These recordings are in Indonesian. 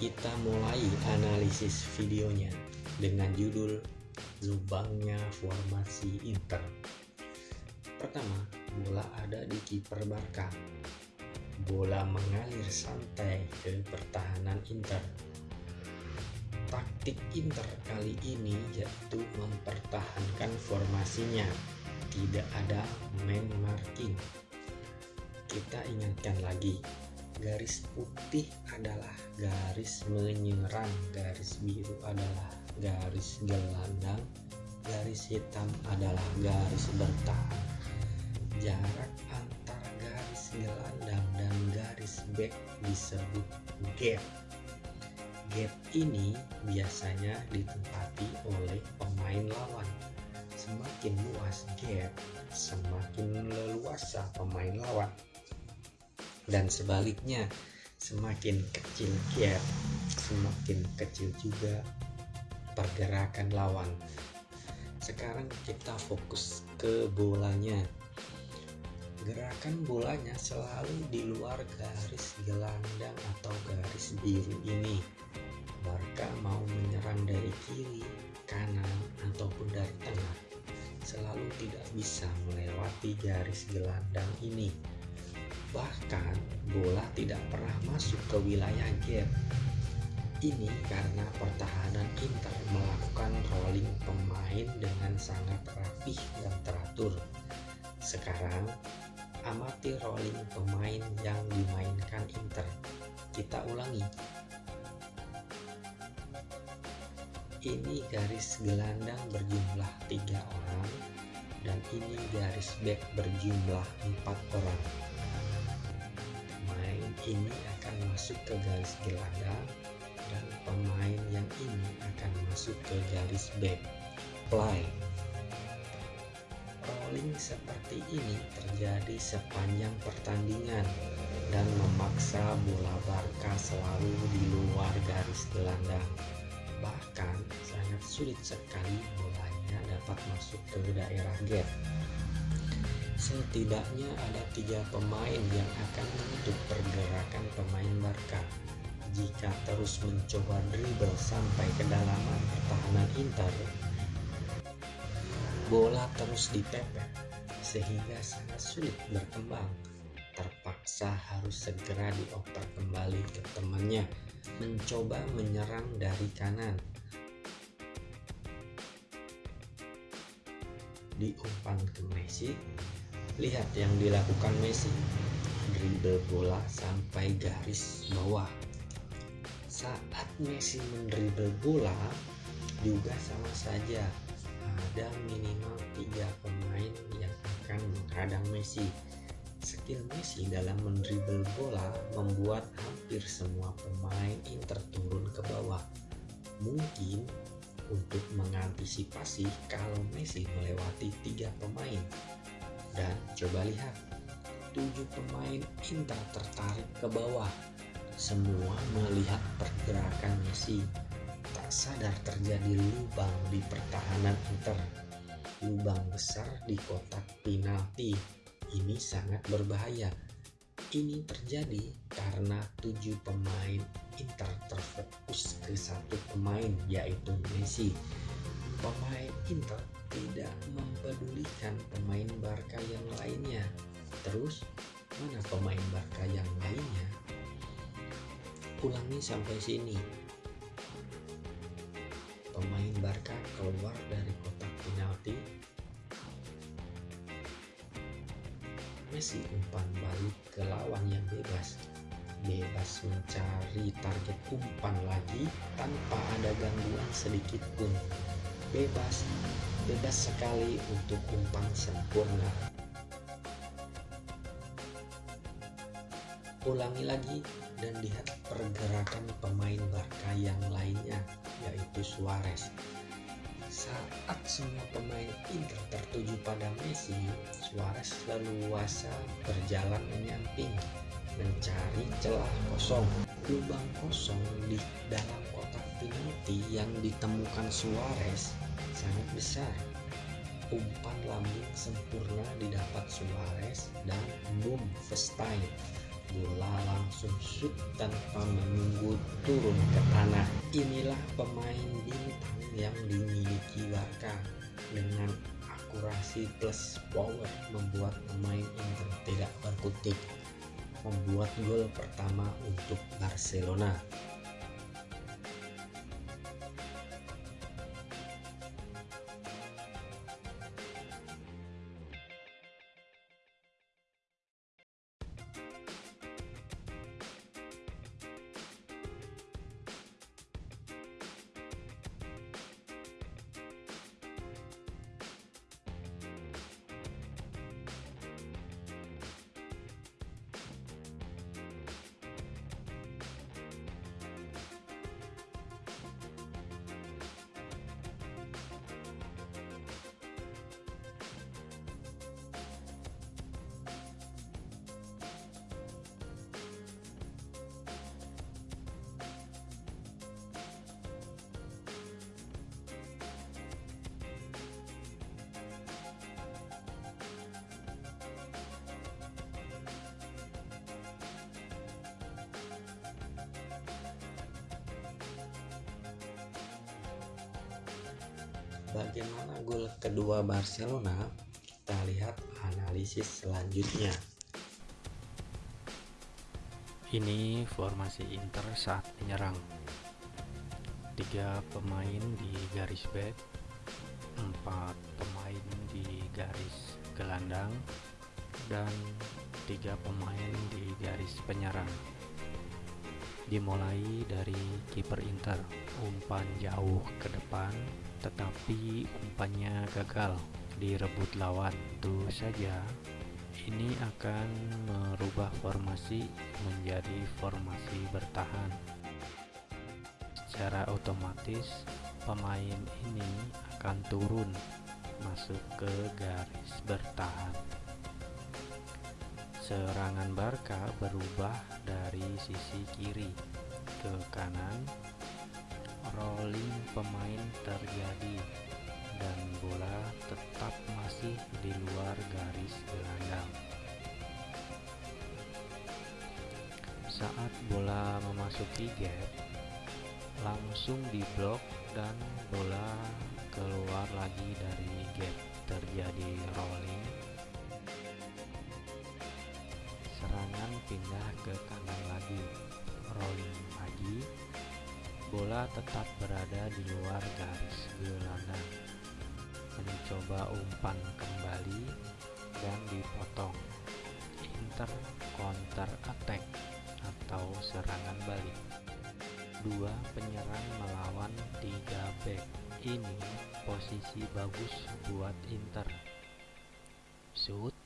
kita mulai analisis videonya dengan judul lubangnya formasi Inter. Pertama, bola ada di kiper Barca. Bola mengalir santai ke pertahanan Inter. Taktik Inter kali ini yaitu mempertahankan formasinya, tidak ada man marking. Kita ingatkan lagi, garis putih adalah garis menyerang, garis biru adalah garis gelandang, garis hitam adalah garis bertahan. Jarak antara garis gelandang dan garis back disebut gap. Gap ini biasanya ditempati oleh pemain lawan. Semakin luas gap, semakin leluasa pemain lawan dan sebaliknya semakin kecil gap semakin kecil juga pergerakan lawan. Sekarang kita fokus ke bolanya. Gerakan bolanya selalu di luar garis gelandang atau garis biru ini. Barca mau menyerang dari kiri, kanan, ataupun dari tengah. Selalu tidak bisa melewati garis gelandang ini Bahkan bola tidak pernah masuk ke wilayah gap. Ini karena pertahanan Inter melakukan rolling pemain dengan sangat rapih dan teratur. Sekarang, amati rolling pemain yang dimainkan Inter. Kita ulangi. Ini garis gelandang berjumlah tiga orang dan ini garis back berjumlah empat orang ini akan masuk ke garis gelandang dan pemain yang ini akan masuk ke garis back play. Rolling seperti ini terjadi sepanjang pertandingan dan memaksa bola Barca selalu di luar garis gelandang bahkan sangat sulit sekali bolanya dapat masuk ke daerah gap Setidaknya ada tiga pemain yang akan menutup pergerakan pemain Barca. Jika terus mencoba dribble sampai kedalaman pertahanan Inter, bola terus dipepet sehingga sangat sulit berkembang. Terpaksa harus segera dioper kembali ke temannya, mencoba menyerang dari kanan. Diumpan ke Messi, Lihat yang dilakukan Messi. Dribble bola sampai garis bawah. Saat Messi mendribble bola juga sama saja ada minimal tiga pemain yang akan menghadang Messi. Skill Messi dalam mendribble bola membuat hampir semua pemain Inter turun ke bawah. Mungkin untuk mengantisipasi kalau Messi melewati tiga pemain dan coba lihat, tujuh pemain Inter tertarik ke bawah. Semua melihat pergerakan Messi. Tak sadar terjadi lubang di pertahanan Inter. Lubang besar di kotak penalti. Ini sangat berbahaya. Ini terjadi karena tujuh pemain Inter terfokus ke satu pemain yaitu Messi. Pemain Inter tidak mempedulikan pemain Barca lainnya. Terus, mana pemain Barca yang lainnya? Ulangi sampai sini. Pemain Barca keluar dari kotak penalti. Messi umpan balik ke lawan yang bebas. Bebas mencari target umpan lagi tanpa ada gangguan sedikit pun. Bebas bebas sekali untuk umpan sempurna. Ulangi lagi dan lihat pergerakan pemain Barca yang lainnya, yaitu Suarez. Saat semua pemain Inter tertuju pada Messi, Suarez leluasa berjalan menyamping, mencari celah kosong. Lubang kosong di dalam kotak penalti yang ditemukan Suarez sangat besar. Umpan lambung sempurna didapat Suarez dan boom first time. Shoot tanpa menunggu turun ke tanah. Inilah pemain bintang yang dimiliki Barca dengan akurasi plus power membuat pemain Inter tidak berkutik membuat gol pertama untuk Barcelona. Bagaimana gol kedua Barcelona? Kita lihat analisis selanjutnya. Ini formasi Inter saat menyerang. Tiga pemain di garis back, empat pemain di garis gelandang, dan tiga pemain di garis penyerang. Dimulai dari kiper Inter, umpan jauh ke depan, tetapi umpannya gagal direbut lawan. Tentu saja ini akan merubah formasi menjadi formasi bertahan. Secara otomatis pemain ini akan turun masuk ke garis bertahan. Serangan Barca berubah dari sisi kiri ke kanan. Rolling pemain terjadi dan bola tetap masih di luar garis gelandang. Saat bola memasuki gap, langsung diblok dan bola keluar lagi dari gap. Terjadi rolling. Serangan pindah ke kanan lagi. Rolling lagi. Bola tetap berada di luar garis gelandang mencoba umpan kembali dan dipotong. Inter counter attack atau serangan balik. Dua penyerang melawan tiga back. Ini posisi bagus buat Inter. Shoot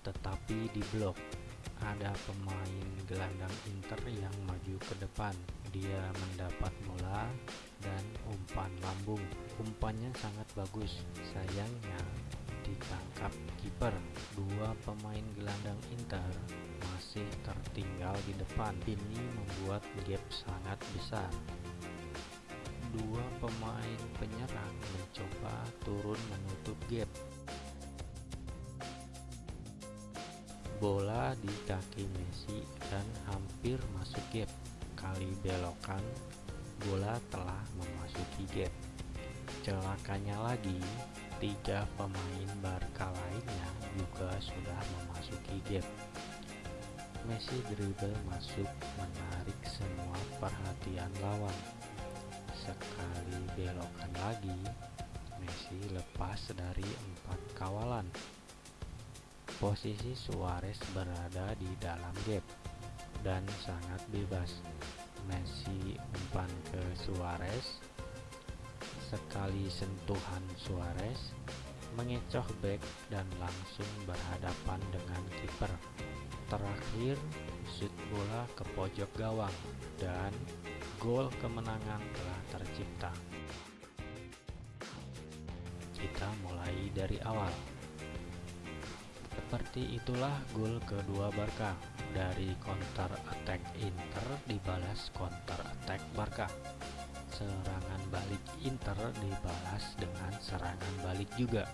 tetapi diblok. Ada pemain gelandang Inter yang maju ke depan. Dia mendapat bola dan umpan lambung. Umpannya sangat bagus. Sayangnya ditangkap kiper. Dua pemain gelandang Inter masih tertinggal di depan. Ini membuat gap sangat besar. Dua pemain penyerang mencoba turun menutup gap. Bola di kaki Messi dan hampir masuk gap. Kali belokan bola telah memasuki gap. Celakanya lagi, tiga pemain Barca lainnya juga sudah memasuki gap. Messi dribble masuk menarik semua perhatian lawan. Sekali belokan lagi, Messi lepas dari empat kawalan. Posisi Suarez berada di dalam gap dan sangat bebas. Messi umpan ke Suarez. Sekali sentuhan Suarez mengecoh back dan langsung berhadapan dengan kiper. Terakhir, shoot bola ke pojok gawang dan gol kemenangan telah tercipta. Kita mulai dari awal. Seperti itulah gol kedua Barca. Dari counter attack Inter dibalas counter attack Barca. Serangan balik Inter dibalas dengan serangan balik juga.